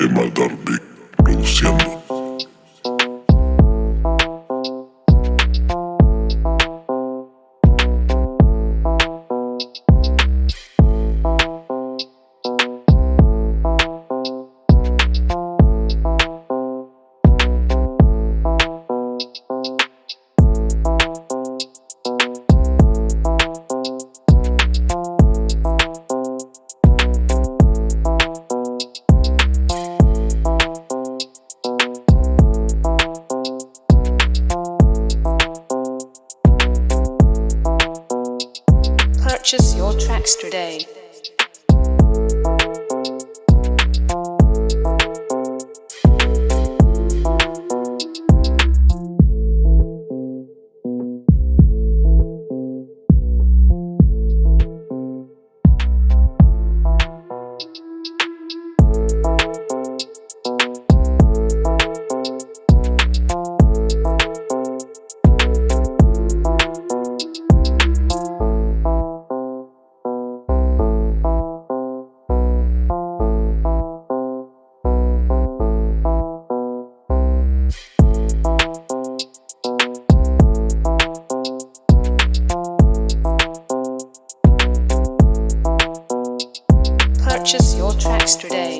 Emma Darby produciendo. Purchase your tracks today. Purchase your tracks today.